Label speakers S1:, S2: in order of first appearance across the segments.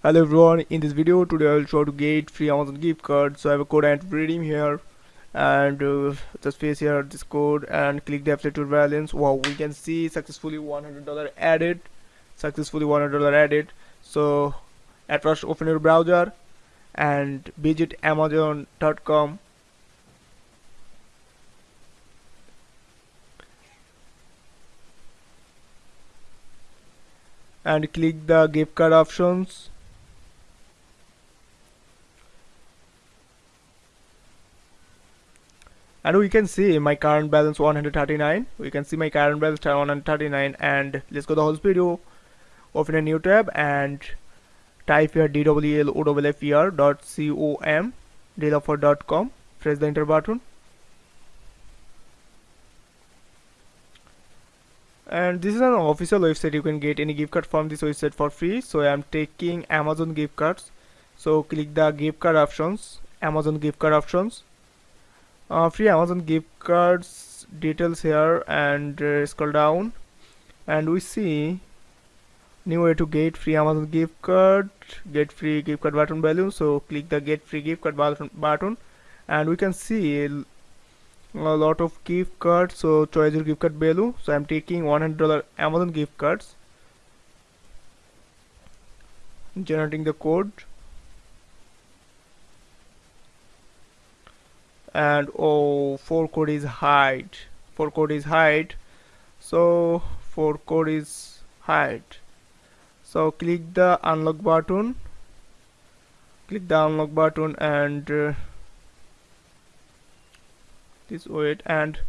S1: hello everyone in this video today i'll show to get free amazon gift card so i have a code and redeem here. And uh, just paste here this code and click the affiliate balance. Wow we can see successfully 100 dollar added. Successfully 100 dollar added. So at first open your browser and visit amazon.com and click the gift card options and we can see my current balance 139 we can see my current balance 139 and let's go the whole video open a new tab and type here dwloffer.com developer.com press the enter button. And this is an official website. You can get any gift card from this website for free. So i am taking amazon gift cards. So click the gift card options amazon gift card options uh, free amazon gift cards details here and uh, scroll down. And we see new way to get free amazon gift card get free gift card button value so click the get free gift card button, button. And we can see a lot of gift cards. So choose your gift card value so i'm taking 100 dollar amazon gift cards. Generating the code and oh for code is hide four code is hide so four code is hide so click the unlock button. Click the unlock button and uh, this wait and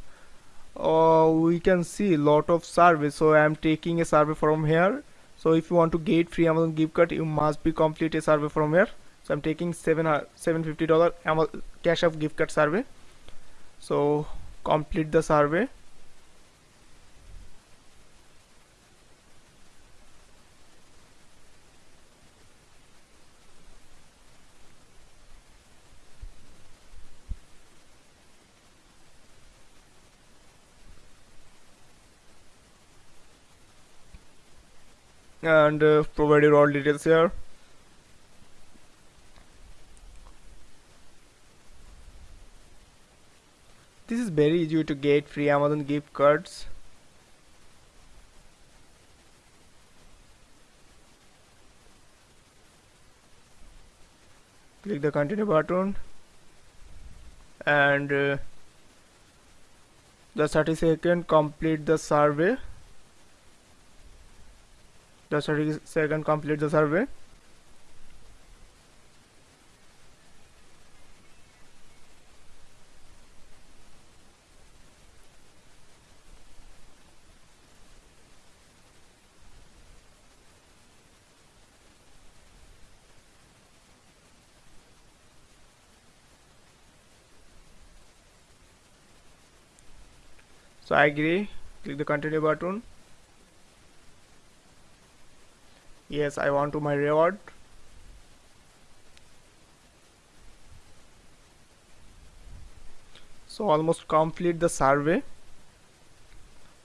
S1: uh, we can see lot of surveys so I am taking a survey from here. So if you want to get free Amazon gift card you must be complete a survey from here so I'm taking seven uh, seven fifty dollar. Cash of gift card survey. So complete the survey. And uh, provide your all details here this is very easy to get free Amazon gift cards. Click the continue button. And uh, the 30 second complete the survey. The 30 second complete the survey so I agree. Click the continue button. Yes I want to my reward. So almost complete the survey.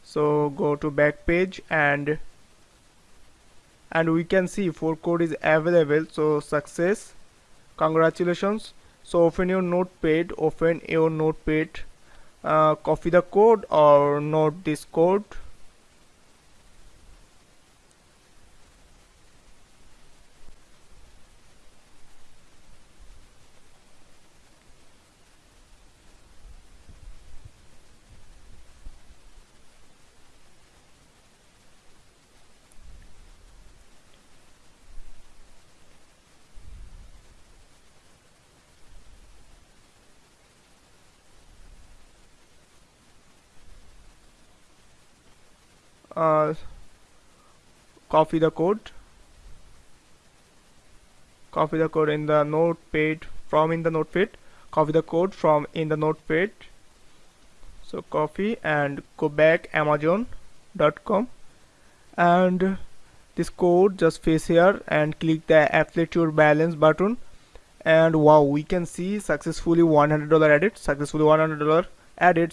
S1: So go to back page and and we can see for code is available. So success. Congratulations. So open your notepad open your notepad Uh, copy the code or note this code uh, copy the code. Copy the code in the notepad from in the notepad. Copy the code from in the notepad. So copy and go back amazon.com and this code just paste here and click the affiliate your balance button. And wow we can see successfully $100 added successfully $100 added